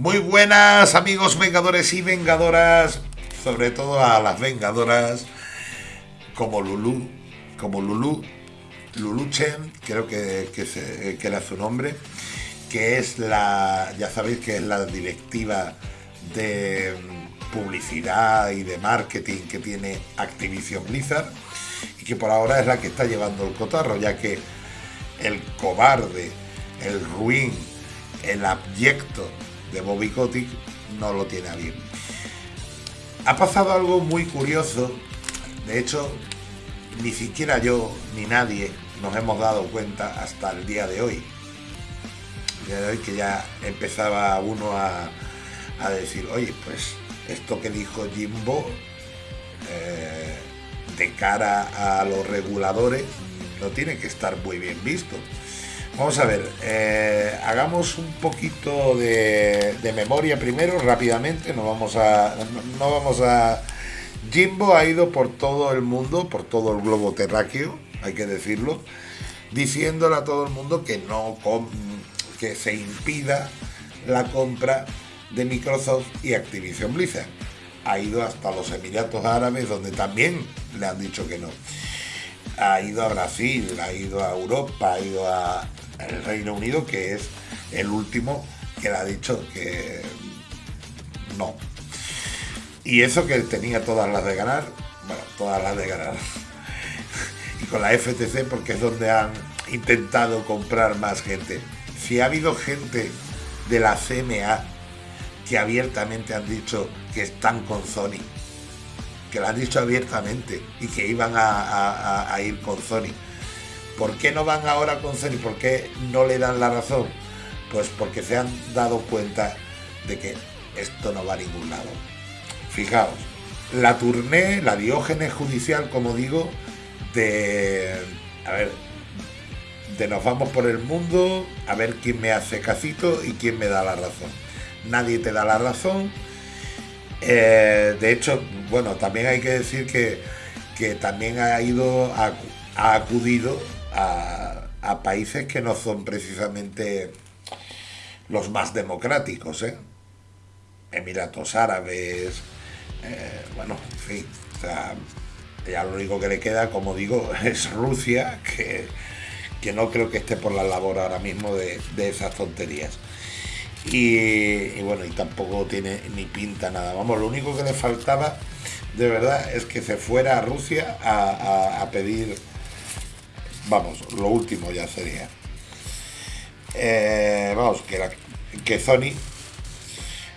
Muy buenas amigos vengadores y vengadoras, sobre todo a las vengadoras como Lulu, como Lulu, Lulu Chen, creo que, que, era su nombre, que es la, ya sabéis que es la directiva de publicidad y de marketing que tiene Activision Blizzard y que por ahora es la que está llevando el cotarro, ya que el cobarde, el ruin, el abyecto de Bobby Kotick no lo tiene a bien. Ha pasado algo muy curioso, de hecho, ni siquiera yo ni nadie nos hemos dado cuenta hasta el día de hoy. Día de hoy que ya empezaba uno a, decir, oye, pues esto que dijo Jimbo eh, de cara a los reguladores no tiene que estar muy bien visto. Vamos a ver, eh, hagamos un poquito de, memoria primero, rápidamente, no vamos a... No, vamos a... Jimbo ha ido por todo el mundo, por todo el globo terráqueo, hay que decirlo, diciéndole a todo el mundo que no que se impida la compra de Microsoft y Activision Blizzard. Ha ido hasta los Emiratos Árabes, donde también le han dicho que no. Ha ido a Brasil, ha ido a Europa, ha ido a, el Reino Unido, que es el último que le ha dicho que no. Y eso que tenía todas las de ganar, bueno, todas las de ganar. y con la FTC porque es donde han intentado comprar más gente. Si ha habido gente de la CMA que abiertamente han dicho que están con Sony, que lo han dicho abiertamente y que iban a ir con Sony ¿Por qué no van ahora con Sony? ¿Por qué no le dan la razón? Pues porque se han dado cuenta de que esto no va a ningún lado. Fijaos, la turné, la diógenes judicial, como digo, de. A ver, de nos vamos por el mundo a ver quién me hace casito y quién me da la razón. Nadie te da la razón. Eh, de hecho, bueno, también hay que decir que, que también ha ido, ha acudido a, países que no son precisamente los más democráticos, ¿eh? Emiratos Árabes, eh, bueno, en fin, ya lo único que le queda, como digo, es Rusia, que, que no creo que esté por la labor ahora mismo de, esas tonterías. Y, bueno, y tampoco tiene ni pinta nada. Vamos, lo único que le faltaba de verdad es que se fuera a Rusia a pedir vamos, lo último ya sería. Eh, vamos, que, que Sony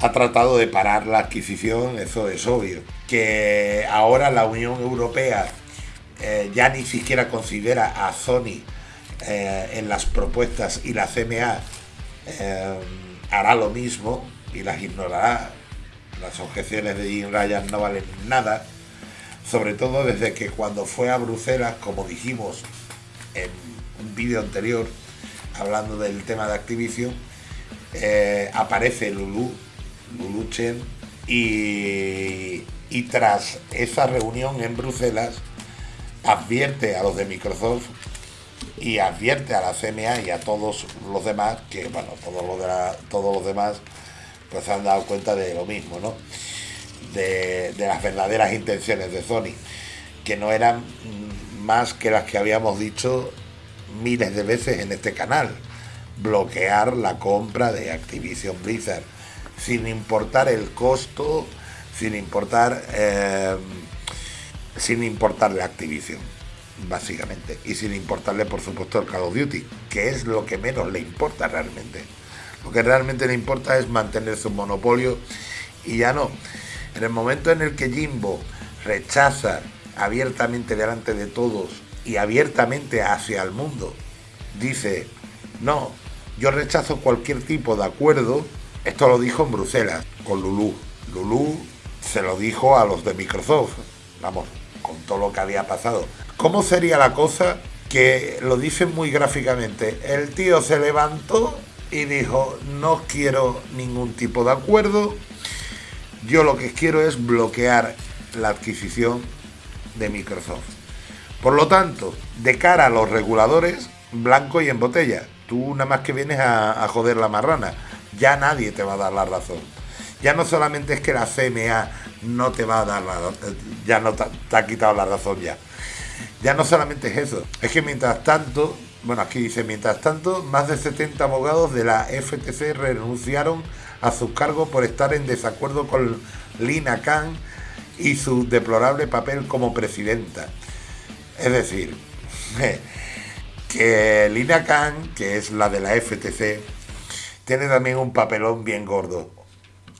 ha tratado de parar la adquisición, eso es obvio. Que ahora la Unión Europea eh, ya ni siquiera considera a Sony eh, en las propuestas y la CMA hará lo mismo y las ignorará. Las objeciones de Jim Ryan no valen nada, sobre todo desde que cuando fue a Bruselas, como dijimos un vídeo anterior hablando del tema de Activision, eh, aparece Lulu, Lulu Chen, y, y tras esa reunión en Bruselas, advierte a los de Microsoft y advierte a la CMA y a todos los demás, que bueno, todos los, de todos los demás pues se han dado cuenta de lo mismo, ¿no? De, de, las verdaderas intenciones de Sony, que no eran más que las que habíamos dicho miles de veces en este canal. Bloquear la compra de Activision Blizzard, sin importar el costo, sin importar, eh, sin importarle Activision, básicamente, y sin importarle, por supuesto, el Call of Duty, que es lo que menos le importa realmente. Lo que realmente le importa es mantener su monopolio y ya no. En el momento en el que Jimbo rechaza abiertamente delante de todos y abiertamente hacia el mundo. Dice, no, yo rechazo cualquier tipo de acuerdo. Esto lo dijo en Bruselas con Lulu. Lulu se lo dijo a los de Microsoft. Vamos, con todo lo que había pasado. ¿Cómo sería la cosa? Que lo dicen muy gráficamente. El tío se levantó y dijo, no quiero ningún tipo de acuerdo. Yo lo que quiero es bloquear la adquisición de Microsoft. Por lo tanto, de cara a los reguladores, blanco y en botella. Tú nada más que vienes a, joder la marrana. ya nadie te va a dar la razón. Ya no solamente es que la CMA no te va a dar la ya no te, ha quitado la razón ya. Ya no solamente es eso, es que mientras tanto, bueno, aquí dice, mientras tanto, más de 70 abogados de la FTC renunciaron a sus cargos por estar en desacuerdo con Lina Khan y su deplorable papel como presidenta. Es decir, que Lina Khan, que es la de la FTC, tiene también un papelón bien gordo.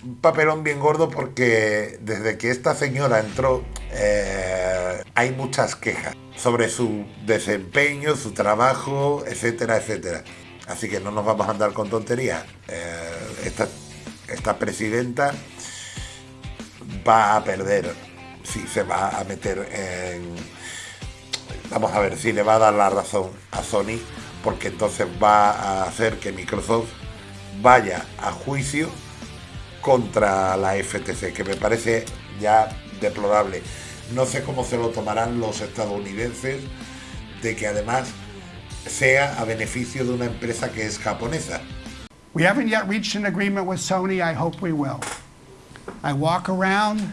Un papelón bien gordo porque desde que esta señora entró eh, hay muchas quejas sobre su desempeño, su trabajo, etcétera, etcétera. Así que no nos vamos a andar con tonterías. Eh, esta, esta presidenta va a perder si se va a meter en Vamos a ver si le va a dar la razón a Sony, porque entonces va a hacer que Microsoft vaya a juicio contra la FTC, que me parece ya deplorable. No sé cómo se lo tomarán los estadounidenses de que además sea a beneficio de una empresa que es japonesa. We haven't yet reached an agreement with Sony. I hope we will. I walk around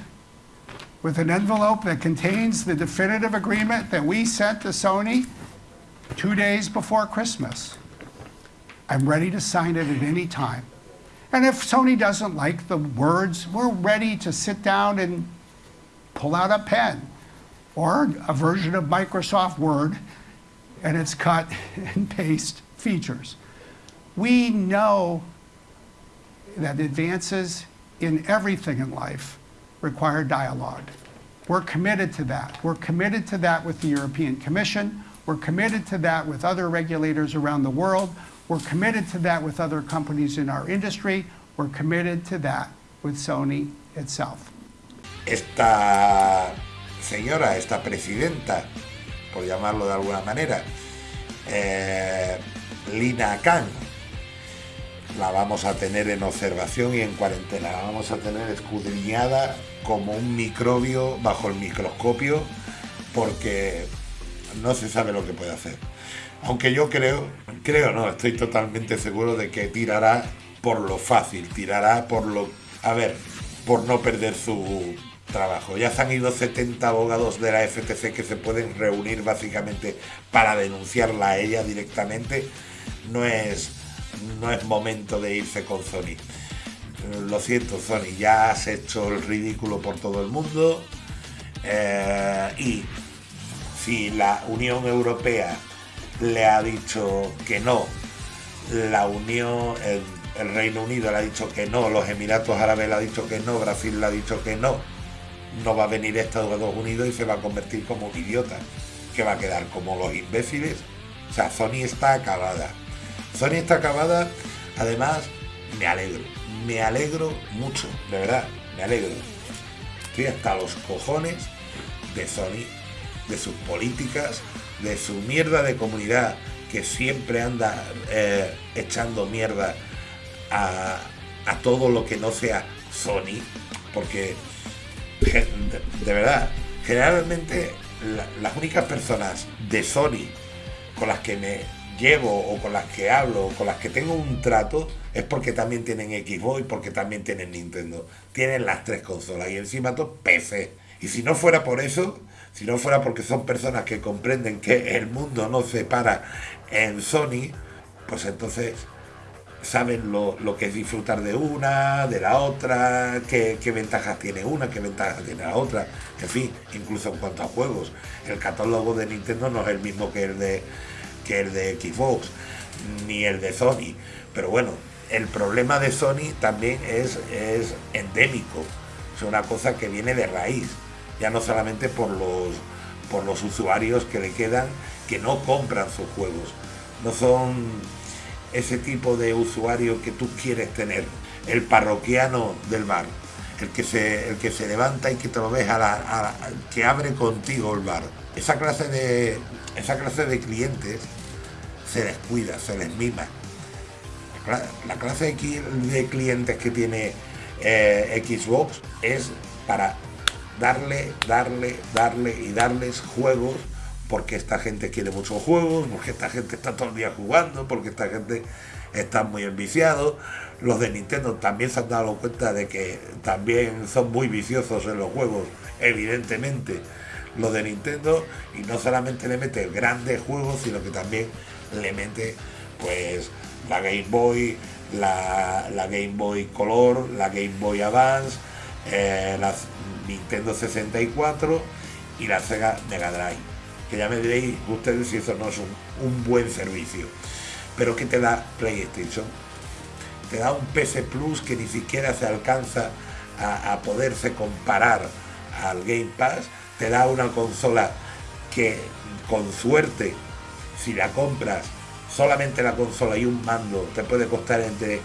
with an envelope that contains the definitive agreement that we sent to Sony two days before Christmas. I'm ready to sign it at any time. And if Sony doesn't like the words, we're ready to sit down and pull out a pen or a version of Microsoft Word and its cut and paste features. We know that advances in everything in life require dialogue. We're committed to that. We're committed to that with the European Commission. We're committed to that with other regulators around the world. We're committed to that with other companies in our industry. We're committed to that with Sony itself. Esta señora, esta presidenta, por llamarlo de alguna manera, eh, Lina la vamos a tener en observación y en cuarentena, la vamos a tener escudriñada como un microbio bajo el microscopio porque no se sabe lo que puede hacer. Aunque yo creo, creo no, estoy totalmente seguro de que tirará por lo fácil, tirará por lo, a ver, por no perder su trabajo. Ya se han ido 70 abogados de la FTC que se pueden reunir básicamente para denunciarla a ella directamente. No es no es momento de irse con Sony. Lo siento, Sony, ya has hecho el ridículo por todo el mundo. Eh, y si la Unión Europea le ha dicho que no, la Unión, el, el, Reino Unido le ha dicho que no, los Emiratos Árabes le ha dicho que no, Brasil le ha dicho que no, no va a venir Estados Unidos y se va a convertir como un idiota, que va a quedar como los imbéciles. O sea, Sony está acabada. Sony está acabada, además me alegro, me alegro mucho, de verdad, me alegro. Estoy hasta los cojones de Sony, de sus políticas, de su mierda de comunidad que siempre anda eh, echando mierda a, todo lo que no sea Sony, porque de, verdad, generalmente las únicas personas de Sony con las que me llevo o con las que hablo o con las que tengo un trato es porque también tienen Xbox y porque también tienen Nintendo. Tienen las tres consolas y encima todo PC. Y si no fuera por eso, si no fuera porque son personas que comprenden que el mundo no se para en Sony, pues entonces saben lo, que es disfrutar de una, de la otra, qué, qué, ventajas tiene una, qué ventajas tiene la otra, en fin, incluso en cuanto a juegos. El catálogo de Nintendo no es el mismo que el de que el de Xbox, ni el de Sony. Pero bueno, el problema de Sony también es, es endémico. Es una cosa que viene de raíz. Ya no solamente por los, por los usuarios que le quedan que no compran sus juegos. No son ese tipo de usuario que tú quieres tener. El parroquiano del bar. El que se, el que se levanta y que te lo ves a la, que abre contigo el bar. Esa clase de, esa clase de clientes se descuida, se les mima. La clase de clientes que tiene eh, Xbox es para darle, darle, darle y darles juegos porque esta gente quiere muchos juegos, porque esta gente está todo el día jugando, porque esta gente, están muy enviciados. Los de Nintendo también se han dado cuenta de que también son muy viciosos en los juegos, evidentemente, los de Nintendo. Y no solamente le mete grandes juegos, sino que también le mete pues la Game Boy, la, Game Boy Color, la Game Boy Advance, eh, la Nintendo 64 y la Sega Mega Drive. Que ya me diréis ustedes si eso no es un, buen servicio. Pero que te da PlayStation. Te da un PC Plus que ni siquiera se alcanza a, a poderse comparar al Game Pass. Te da una consola que con suerte, si la compras solamente la consola y un mando te puede costar entre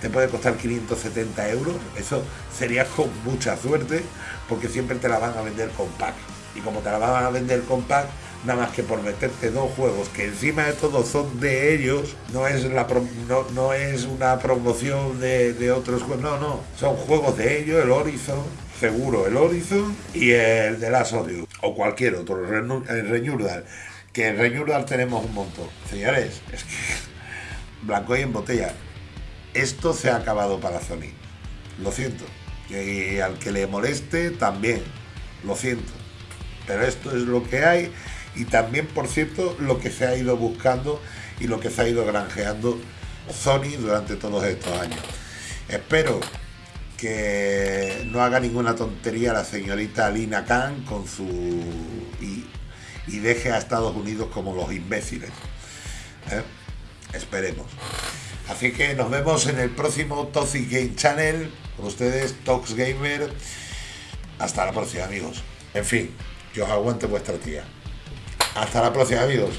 te puede costar 570 euros, eso sería con mucha suerte, porque siempre te la van a vender con pack. Y como te la van a vender con pack, nada más que por meterte dos juegos que encima de todo son de ellos, no es, la no, no, es una promoción de, otros juegos, no, no, son juegos de ellos, el Horizon, seguro el Horizon y el de Last Audio, o cualquier otro, el Reñurdal que en Reñurdal tenemos un montón. Señores, es que blanco y en botella. Esto se ha acabado para Sony. Lo siento. Y al que le moleste, también. Lo siento. Pero esto es lo que hay. Y también, por cierto, lo que se ha ido buscando y lo que se ha ido granjeando Sony durante todos estos años. Espero que no haga ninguna tontería la señorita Lina Khan con su y deje a Estados Unidos como los imbéciles. ¿eh? Esperemos. Así que nos vemos en el próximo Toxic Game Channel. Con ustedes, Tox Gamer. Hasta la próxima, amigos. En fin, que os aguante vuestra tía. Hasta la próxima, amigos.